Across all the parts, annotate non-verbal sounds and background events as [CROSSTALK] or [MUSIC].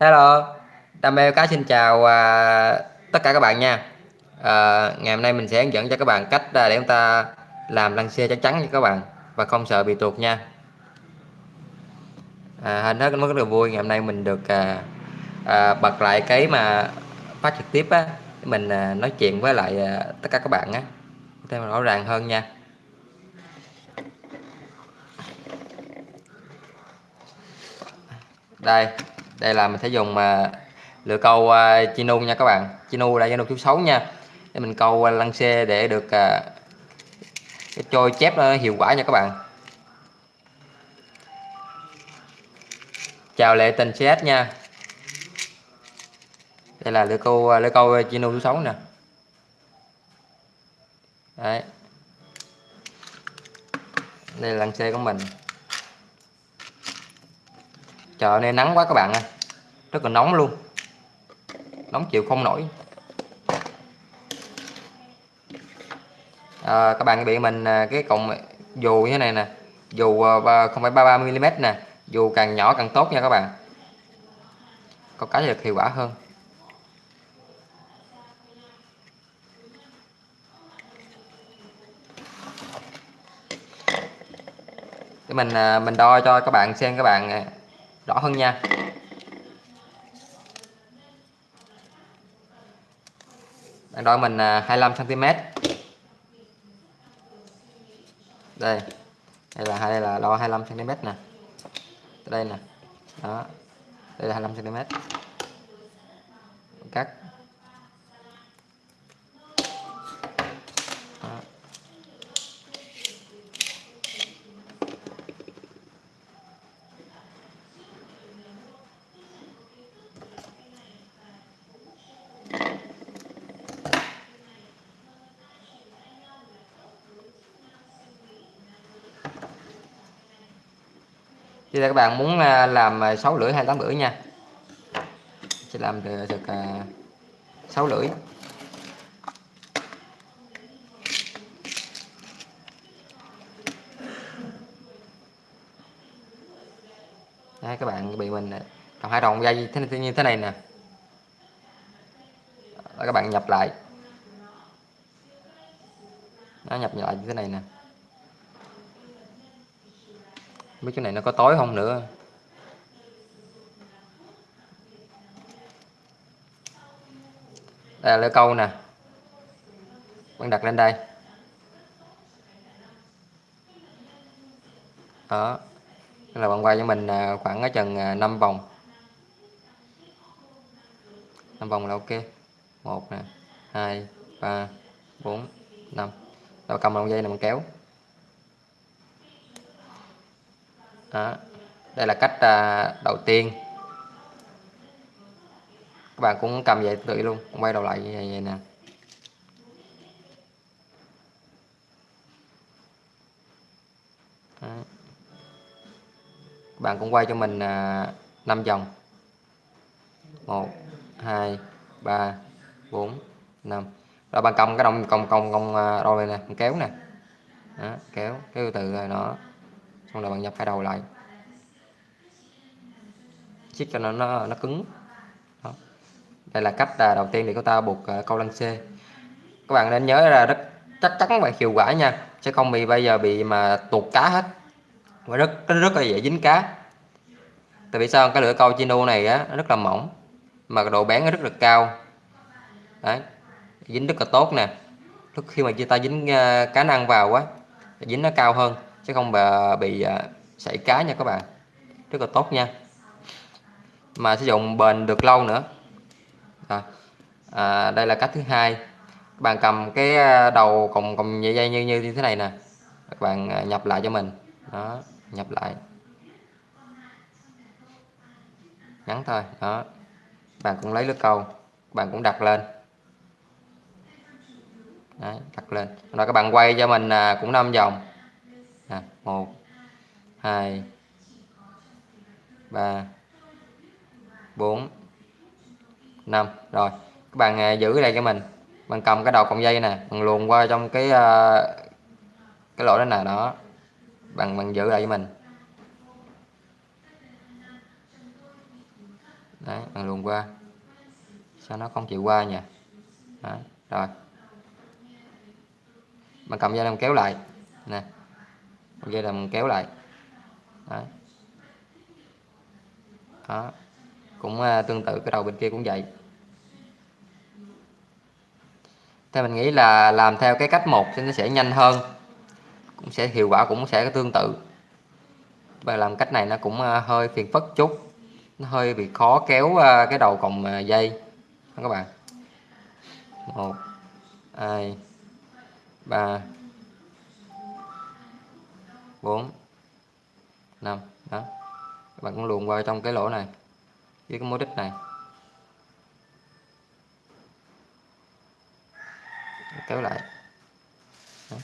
Hello, Đam mê cá xin chào à, tất cả các bạn nha. À, ngày hôm nay mình sẽ hướng dẫn cho các bạn cách à, để chúng ta làm lăng xe chắc chắn nha các bạn và không sợ bị tuột nha. À, hình hết rất là vui ngày hôm nay mình được à, à, bật lại cái mà phát trực tiếp á, mình à, nói chuyện với lại à, tất cả các bạn á, thêm rõ ràng hơn nha. Đây, đây là mình sẽ dùng mà lựa câu à, uh, chinu nha các bạn. Chinu là chinu số xấu nha. Để mình câu uh, lăng xê để được uh, cái trôi chép nó hiệu quả nha các bạn. Chào lệ tình cs nha. Đây là lựa câu lựa câu chinu chú xấu nè. Đấy. Đây là lăng xe của mình trời nay nắng quá các bạn ơi. Rất là nóng luôn. Nóng chịu không nổi. À, các bạn bị mình à, cái cọng dù như thế này nè. Dù à, không phải 33 mm nè. Dù càng nhỏ càng tốt nha các bạn. Có cái được hiệu quả hơn. Để mình à, mình đo cho các bạn xem các bạn rõ hơn nha. Bạn đo mình à, 25 cm đây. Đây là đây là đo 25 cm nè. Đây nè. Đó. Đây là 25 cm Thì các bạn muốn à, làm 6 lưỡi hay 8 lưỡi nha. Sẽ làm được, à, được à, 6 lưỡi Đấy, các bạn bị mình còn hai đồng dây thế như thế này nè. Đó, các bạn nhập lại. Nó nhập lại như thế này nè mấy cái này nó có tối không nữa. Đây là lưỡi câu nè. Bạn đặt lên đây. Đó. Là bạn quay cho mình à, khoảng ở chừng à, 5 vòng. 5 vòng là ok. Một nè, hai, ba, bốn, năm. Rồi cầm đầu dây này mình kéo. Đó. đây là cách à, đầu tiên. Các bạn cũng cầm vậy tự luôn quay đầu lại như vậy, vậy nè. Đó. các bạn cũng quay cho mình à, 5 vòng. 1 2 3 4 5 rồi bạn cầm cái đồng còng còng còng rồi này nè kéo nè. Đó, kéo kéo từ rồi nó xong rồi bạn nhập hai đầu lại. Chiếc cho nó nó, nó cứng. Đó. đây là cách à, đầu tiên để chúng ta buộc à, câu lăng xê. Các bạn nên nhớ là rất chắc chắn và hiệu quả nha. Chứ không bị bây giờ bị mà tuột cá hết. Và rất rất là dễ dính cá. Tại vì sao? Cái lưỡi câu chino này á nó rất là mỏng. Mà độ bén nó rất là cao. Đấy. Dính rất là tốt nè. Lúc khi mà chúng ta dính à, cá năng vào quá dính nó cao hơn chứ không bị, bị sảy cá nha các bạn. Rất là tốt nha. Mà sử dụng bền được lâu nữa. À, à, đây là cách thứ hai. Các bạn cầm cái à, đầu còng còng dây dây như như thế này nè. Các bạn à, nhập lại cho mình. Đó nhập lại. Ngắn thôi. Đó. Bạn cũng lấy lưới câu. Bạn cũng đặt lên. Đấy, đặt lên. Rồi các bạn quay cho mình cũng 5 vòng một 1 2 3 4 5 rồi các bạn à, giữ đây cho mình. Mình cầm cái đầu cọng dây nè mình luồn qua trong cái uh, cái lỗ đó nè đó. Bằng mình giữ lại với mình. Đấy bằng luồn qua. Sao nó không chịu qua nhỉ? Đấy, rồi. Bằng cầm dây làm kéo lại. Nè dây mình kéo lại. Đấy. đó. Cũng uh, tương tự cái đầu bên kia cũng vậy. Theo mình nghĩ là làm theo cái cách một thì nó sẽ nhanh hơn. Cũng sẽ hiệu quả cũng sẽ tương tự. Và làm cách này nó cũng uh, hơi phiền phức chút. Nó hơi bị khó kéo uh, cái đầu còng uh, dây. Các bạn. Một hai ba bốn. Năm. Đó. Các bạn cũng luồn qua trong cái lỗ này với cái mối đích này. Kéo lại. Đó.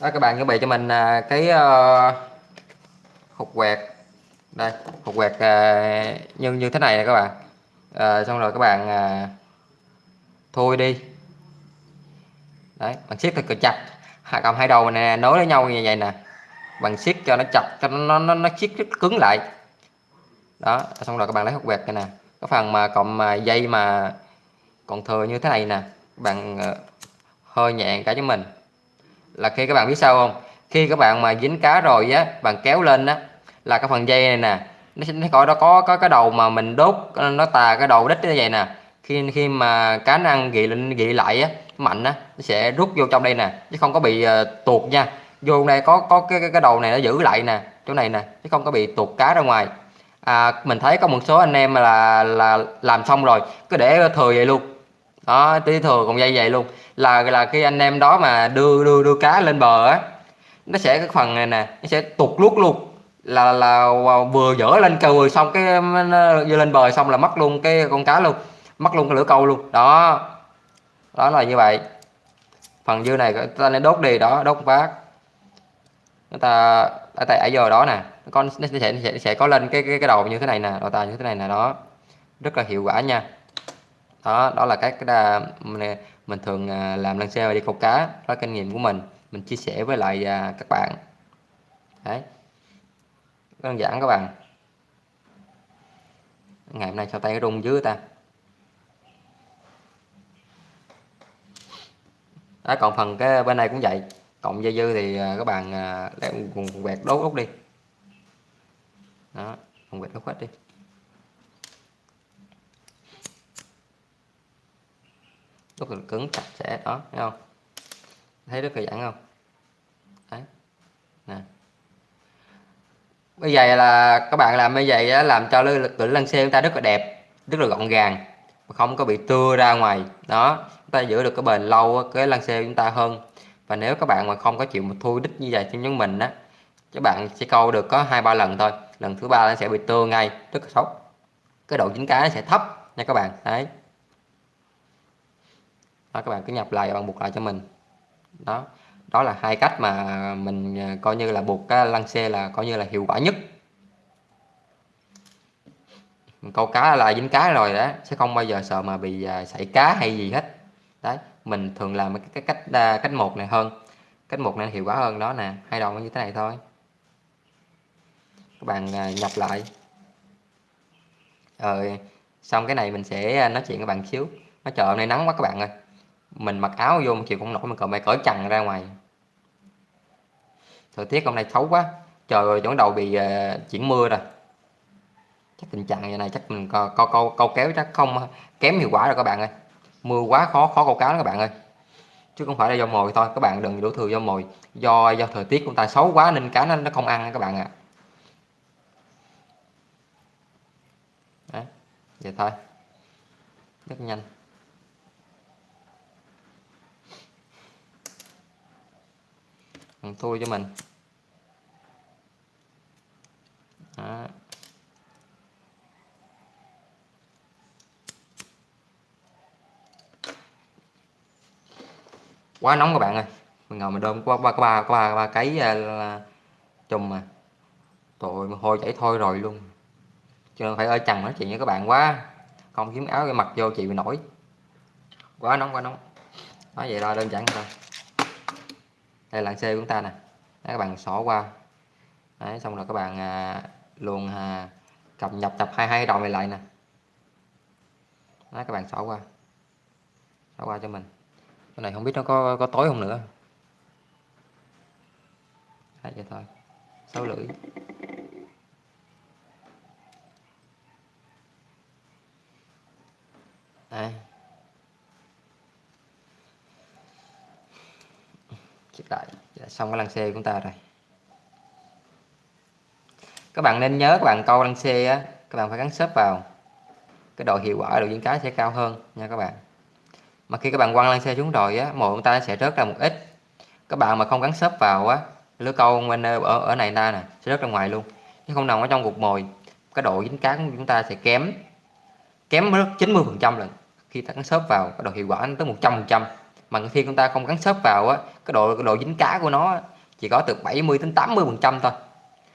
đó các bạn chuẩn bị cho mình à, cái ờ, hộp hột quẹt. Đây hột quẹt à, như như thế này nè các bạn. À, xong rồi các bạn à, thôi đi đấy bạn siết thật chặt. Hai cầm hai đầu này nối với nhau như vậy nè. Bằng siết cho nó chặt, cho nó nó nó siết rất cứng lại. Đó, xong rồi các bạn lấy hút quẹt này nè. Cái phần mà cộng mà dây mà còn thừa như thế này nè bạn ờ, hơi nhẹ cả cho mình. Là khi các bạn biết sao không? Khi các bạn mà dính cá rồi á bạn kéo lên á, là cái phần dây này nè, nó sẽ coi nó có có cái đầu mà mình đốt, nó tà cái đầu đít như vậy nè. Khi khi mà cá năng ăn gị lên gị lại á mạnh á nó sẽ rút vô trong đây nè chứ không có bị uh, tuột nha vô đây có có cái cái đầu này nó giữ lại nè chỗ này nè chứ không có bị tuột cá ra ngoài à, mình thấy có một số anh em là là làm xong rồi cứ để thừa vậy luôn đó tí thừa còn dây vậy luôn là là khi anh em đó mà đưa đưa đưa cá lên bờ á nó sẽ cái phần này nè nó sẽ tuột luốt luôn là là vừa dở lên cừ xong cái vừa lên bờ xong là mất luôn cái con cá luôn mất luôn cái lửa câu luôn đó đó là như vậy. Phần dư này ta nên đốt đi đó đốt phát. Người ta ở tại ở giờ đó nè. Con nó sẽ, sẽ sẽ có lên cái cái cái đầu như thế này nè đầu tài như thế này nè đó. Rất là hiệu quả nha. Đó đó là cái cái mình, mình thường à, làm lần xe và đi câu cá. Đó kinh nghiệm của mình. Mình chia sẻ với lại à, các bạn. Đấy. Đơn giản các bạn. Ngày hôm nay sao tay rung dưới ta? Đó còn phần cái bên này cũng vậy. Cộng dây dư thì à, các bạn à, lấy vùng quẹt đốt ốc đi. Đó vùng quẹt đốt hết đi. Rất là cứng sạch sẽ đó thấy không? Thấy rất là giãn không? Đấy. Nè. Bây giờ là các bạn làm như vậy á, làm cho lực lưỡi lăng xe chúng ta rất là đẹp rất là gọn gàng không có bị tưa ra ngoài. Đó chúng ta giữ được cái bền lâu cái lăng xe chúng ta hơn. Và nếu các bạn mà không có chịu một thui đích như vậy cho nhóm mình á các bạn sẽ câu được có hai ba lần thôi. Lần thứ ba nó sẽ bị tưa ngay rất là xấu. Cái độ chính cá nó sẽ thấp nha các bạn. Đấy. Đó, các bạn cứ nhập lại bằng buộc lại cho mình. Đó. Đó là hai cách mà mình à, coi như là buộc cái lăng xe là coi như là hiệu quả nhất câu cá là dính cá rồi đó sẽ không bao giờ sợ mà bị à, sảy cá hay gì hết. Đấy mình thường làm cái cách à, cách một này hơn cách một này hiệu quả hơn đó nè hai đầu như thế này thôi. Các bạn à, nhập lại. Rồi xong cái này mình sẽ nói chuyện với bạn xíu. Nó chờ hôm nay nắng quá các bạn ơi. Mình mặc áo vô một chịu không nổi mình còn mày cởi chằn ra ngoài. Thời tiết hôm nay xấu quá. Trời ơi chỗ đầu bị uh, chuyển mưa rồi chắc tình trạng như này chắc mình câu câu câu kéo chắc không, kém hiệu quả rồi các bạn ơi. Mưa quá khó khó câu cá đó các bạn ơi. Chứ không phải là do mồi thôi, các bạn đừng đổ thừa do mồi. Do do thời tiết của ta xấu quá nên cá nó nó không ăn các bạn ạ. À. vậy thôi. Rất nhanh. Thui cho mình. Đó. Quá nóng các bạn ơi. Mình ngồi mình đơm qua ba ba ba ba cái ờ, chùm mà. Tội mà hôi chảy thôi rồi luôn. Chứ phải ở trần nói chuyện với các bạn quá. Không kiếm áo cái mặc vô chị bị nổi. Quá nóng quá nóng. Nói vậy thôi đơn giản thôi. Đây là xe của chúng ta nè. Các bạn xỏ qua. Đấy xong rồi các bạn à, luôn à, cập nhập tập hai hai đầu này lại nè. Đấy các bạn xỏ qua. Xỏ qua cho mình cái này không biết nó có có tối không nữa. Hai vậy thôi. Sáu lưỡi. À. chích lại. Dạ, xong cái lăng xe của chúng ta rồi. Các bạn nên nhớ các bạn câu lăng xe á các bạn phải gắn xếp vào. Cái độ hiệu quả độ diễn cái sẽ cao hơn nha các bạn mà khi các bạn quăng lăng xe xuống rồi á, mồi của ta sẽ rớt ra một ít. Các bạn mà không gắn xếp vào á lưới câu bên ở ở này ta nè, sẽ rớt ra ngoài luôn. Chứ không nằm ở trong cục mồi, cái độ dính cá của chúng ta sẽ kém kém rất 90 phần trăm lần. Khi ta gắn xếp vào, cái độ hiệu quả nó tới 100 phần trăm. Mà khi chúng ta không gắn xếp vào á, cái độ cái độ dính cá của nó chỉ có từ 70 đến 80 phần trăm thôi.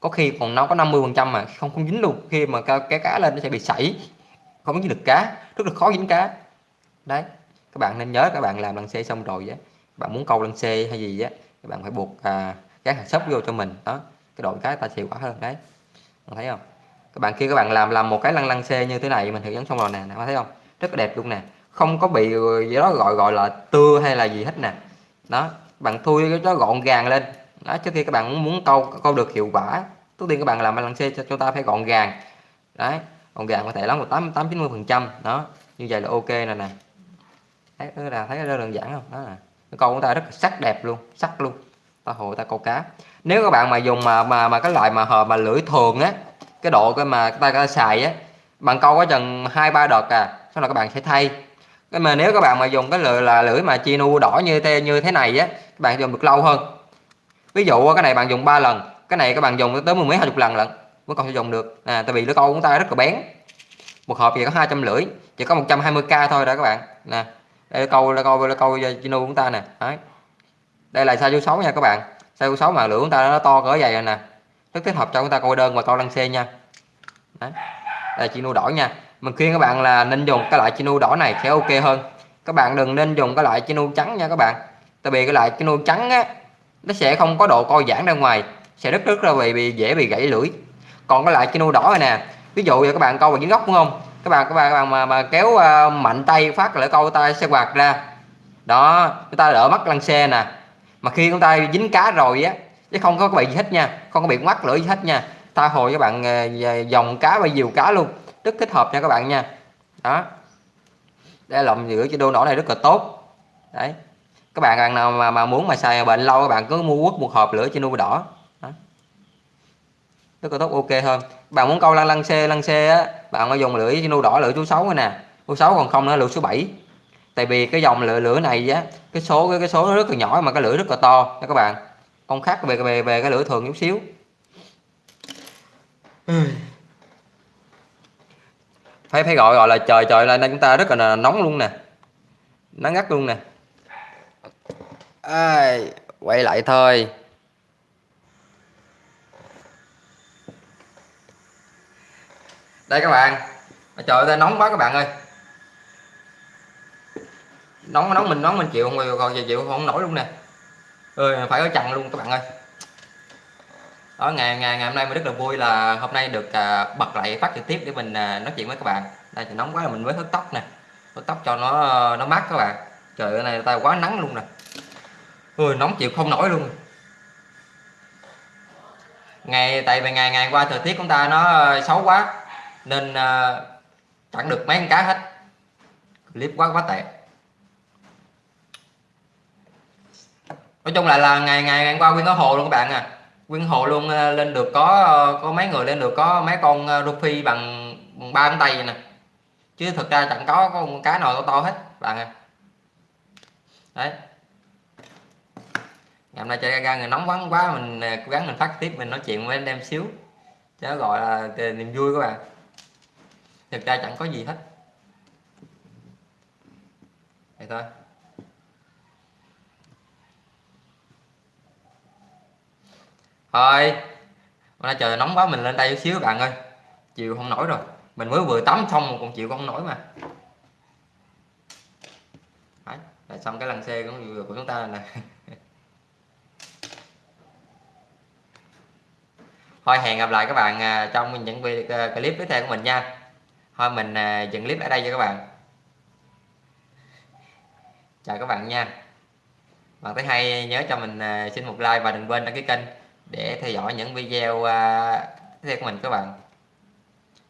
Có khi còn nó có 50 phần trăm mà không không dính luôn. Khi mà cái cá lên nó sẽ bị sảy, không dính được cá, rất là khó dính cá. Đấy các bạn nên nhớ các bạn làm lần xe xong rồi á bạn muốn câu lăng xe hay gì á các bạn phải buộc à, các hạt sấp vô cho mình. Đó cái đội cái ta hiệu quả hơn đấy bạn thấy không? Các bạn khi các bạn làm làm một cái lăng lăng xe như thế này mình thử dẫn xong rồi nè các thấy không? Rất là đẹp luôn nè. Không có bị gì đó gọi gọi là tưa hay là gì hết nè. Đó bạn thui cái đó gọn gàng lên. Đó trước khi các bạn muốn câu câu được hiệu quả trước tiên các bạn làm lăng xe cho chúng ta phải gọn gàng. Đấy gọn gàng có thể lắm một tám tám chín mươi phần trăm. Đó như vậy là ok rồi nè thấy là thấy rất đơn giản không? Đó là cái câu của ta rất là sắc đẹp luôn sắc luôn. Ta hồ ta câu cá. Nếu các bạn mà dùng mà mà mà cái loại mà hờ mà lưỡi thường á cái độ cái mà ta, ta xài á bạn câu có chừng hai ba đợt à sau là các bạn sẽ thay. Cái mà nếu các bạn mà dùng cái lưỡi là lưỡi mà chinu đỏ như thế như thế này á các bạn dùng được lâu hơn. Ví dụ cái này bạn dùng 3 lần cái này các bạn dùng tới mười mấy hai chục lần lận vẫn còn sử dụng được. À, tại vì lưỡi câu của ta rất là bén. Một hộp chỉ có hai trăm lưỡi chỉ có 120k thôi đó các bạn. Nè đây câu là câu là câu chino của chúng ta nè. Đấy. Đây là sao số 6 nha các bạn. Sao số 6 mà lửa chúng ta nó to cỡ vậy rồi nè. Rất thích hợp cho chúng ta câu đơn và câu lăng xe nha. Đấy. Đây là chino đỏ nha. Mình khuyên các bạn là nên dùng cái loại chino đỏ này sẽ ok hơn. Các bạn đừng nên dùng cái loại chino trắng nha các bạn. Tại vì cái loại chino trắng á nó sẽ không có độ co giãn ra ngoài sẽ rất rất là bị, bị dễ bị gãy lưỡi. Còn cái loại chino đỏ này nè ví dụ như các bạn câu vào dưới góc đúng không? Các bạn các bạn, các bạn mà, mà kéo uh, mạnh tay phát lỡ câu tay sẽ quạt ra. Đó chúng ta đỡ mắt lăn xe nè. Mà khi chúng ta dính cá rồi á chứ không có bị gì hết nha không có bị mắc lưỡi gì hết nha ta hồi các bạn uh, dòng cá và diều cá luôn. Rất thích hợp nha các bạn nha. Đó. Đây lòng giữa cho đô nổ này rất là tốt. Đấy. Các bạn bạn nào mà, mà muốn mà xài bệnh lâu các bạn cứ mua quất một hộp lửa trên nuôi đỏ. Đó rất là tốt ok hơn. Bạn muốn câu lăng lăng xe lăng xe á bạn có dùng lưỡi nu đỏ lưỡi số 6 này nè. Số 6 còn không nữa lưỡi số 7 tại vì cái dòng lưỡi lưỡi này á cái số cái, cái số nó rất là nhỏ mà cái lưỡi rất là to. Nha các bạn. Con khác về về về cái lưỡi thường chút xíu. Phải phải gọi gọi là trời trời lên đây chúng ta rất là nóng luôn nè. Nắng gắt luôn nè. À, quay lại thôi. Đây các bạn. Trời ơi nóng quá các bạn ơi. Nóng nóng mình nóng mình chịu không? Còn giờ chịu không? Nổi luôn nè. Ơi phải có chặn luôn các bạn ơi. Đó ngày ngày ngày hôm nay mình rất là vui là hôm nay được à, bật lại phát trực tiếp để mình à, nói chuyện với các bạn. Đây thì nóng quá là mình mới hớt tóc nè. Hớt tóc cho nó ờ, nó mát các bạn. Trời ơi này tay quá nắng luôn nè. Ơi nóng chịu không nổi luôn. Ngày tại vì ngày ngày qua thời tiết chúng ta nó ờ, xấu quá nên à, uh, chẳng được mấy con cá hết. Clip quá quá tệ. Nói chung là là ngày ngày ngày qua quyên có hồ luôn các bạn à. Quyên hồ luôn uh, lên được có uh, có mấy người lên được có mấy con à, uh, rufi bằng ba ngón tay nè. Chứ thực ra chẳng có có con cá nào to to hết bạn à. Đấy. Ngày hôm nay chơi ra người nóng vắng quá mình cố gắng mình phát tiếp mình nói chuyện với anh em xíu. Chứ gọi là niềm vui các bạn thực ra chẳng có gì hết. Vậy thôi. Thôi hôm nay trời nóng quá mình lên đây chút xíu các bạn ơi. Chịu không nổi rồi. Mình mới vừa tắm xong mà còn chịu không nổi mà. Đấy, xong cái lăn xe của, của chúng ta này [LAUGHS] thôi hẹn gặp lại các bạn à, trong những à, clip tiếp theo của mình nha thôi mình à, dừng clip ở đây cho các bạn. Chào các bạn nha. Bạn thấy hay, nhớ cho mình à, xin một like và đừng quên đăng ký kênh để theo dõi những video à, tiếp theo của mình các bạn.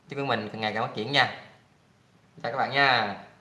Chúc mình càng ngày càng phát triển nha. Chào các bạn nha.